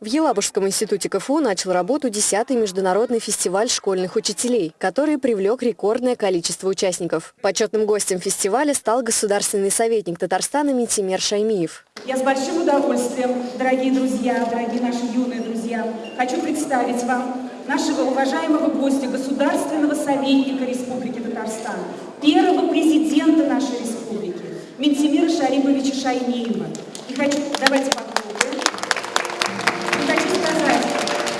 В Елабужском институте КФУ начал работу 10-й международный фестиваль школьных учителей, который привлек рекордное количество участников. Почетным гостем фестиваля стал государственный советник Татарстана Митимер Шаймиев. Я с большим удовольствием, дорогие друзья, дорогие наши юные друзья, хочу представить вам нашего уважаемого гостя, государственного советника Республики Татарстан, первого президента нашей республики, Ментимира Шариповича Шаймиева. И хочу, давайте похлопаем.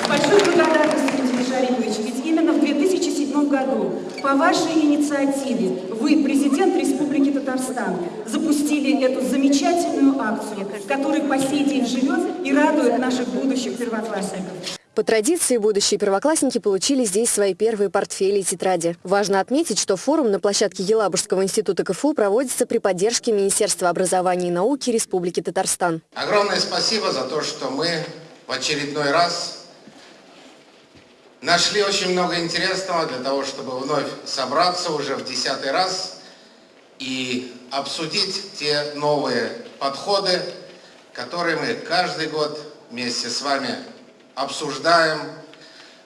большой благодарностью, Дмитрий Шарипович, ведь именно в 2007 году по вашей инициативе вы, президент Республики Татарстан, запустили эту замечательную акцию, которая по сей день живет и радует наших будущих первоклассников. По традиции, будущие первоклассники получили здесь свои первые портфели и тетради. Важно отметить, что форум на площадке Елабужского института КФУ проводится при поддержке Министерства образования и науки Республики Татарстан. Огромное спасибо за то, что мы в очередной раз Нашли очень много интересного для того, чтобы вновь собраться уже в десятый раз и обсудить те новые подходы, которые мы каждый год вместе с вами обсуждаем,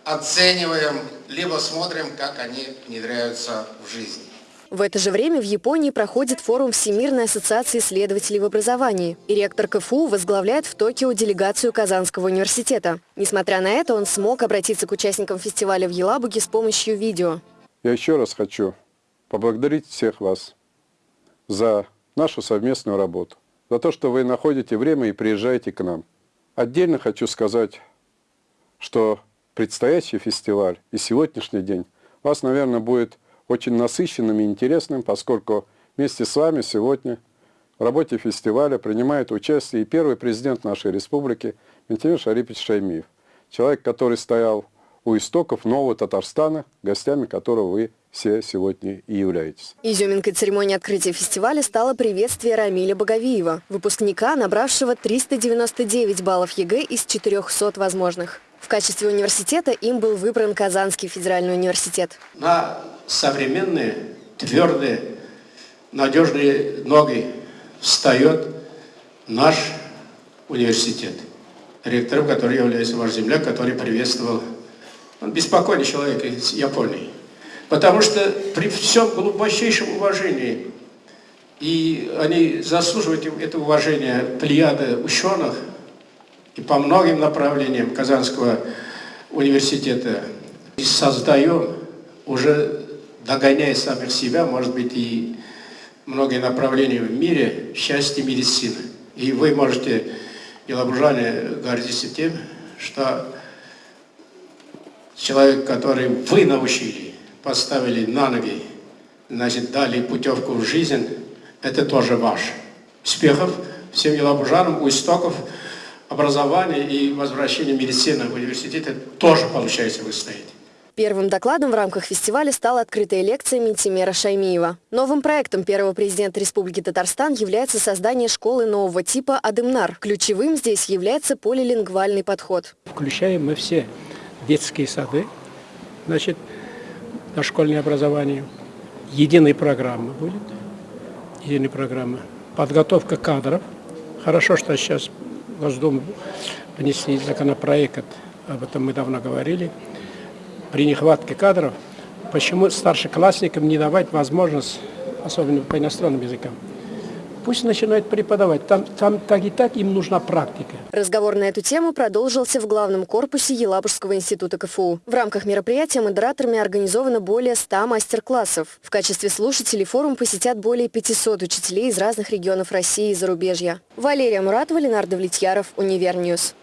оцениваем, либо смотрим, как они внедряются в жизнь. В это же время в Японии проходит форум Всемирной ассоциации исследователей в образовании. И ректор КФУ возглавляет в Токио делегацию Казанского университета. Несмотря на это, он смог обратиться к участникам фестиваля в Елабуге с помощью видео. Я еще раз хочу поблагодарить всех вас за нашу совместную работу, за то, что вы находите время и приезжаете к нам. Отдельно хочу сказать, что предстоящий фестиваль и сегодняшний день вас, наверное, будет очень насыщенным и интересным, поскольку вместе с вами сегодня в работе фестиваля принимает участие и первый президент нашей республики Ментимир Шарипович Шаймиев, человек, который стоял у истоков нового Татарстана, гостями которого вы все сегодня и являетесь. Изюминкой церемонии открытия фестиваля стало приветствие Рамиля Боговиева, выпускника, набравшего 399 баллов ЕГЭ из 400 возможных. В качестве университета им был выбран Казанский федеральный университет. На современные, твердые, надежные ноги встает наш университет. Ректором, который является ваш земляк, который приветствовал. Он беспокойный человек из Японии. Потому что при всем глубочайшем уважении, и они заслуживают это уважение плеяды ученых, и по многим направлениям Казанского университета и создаем, уже догоняя самих себя, может быть, и многие направления в мире, счастье медицины. И вы можете, елабужане, гордиться тем, что человек, который вы научили, поставили на ноги, значит, дали путевку в жизнь, это тоже ваш. Успехов всем елабужанам у истоков образования и возвращения медицины в университете тоже, получается, вы стоите. Первым докладом в рамках фестиваля стала открытая лекция Ментимера Шаймиева. Новым проектом первого президента Республики Татарстан является создание школы нового типа «Адымнар». Ключевым здесь является полилингвальный подход. Включаем мы все детские сады, значит, дошкольное образование. Единая программа будет, единая программа. Подготовка кадров. Хорошо, что сейчас Госдуму внесли законопроект, об этом мы давно говорили, при нехватке кадров, почему старшеклассникам не давать возможность, особенно по иностранным языкам, Пусть начинают преподавать. Там, там так и так им нужна практика. Разговор на эту тему продолжился в главном корпусе Елабужского института КФУ. В рамках мероприятия модераторами организовано более 100 мастер-классов. В качестве слушателей форум посетят более 500 учителей из разных регионов России и зарубежья. Валерия Муратова, Ленар Давлетьяров, Univer News.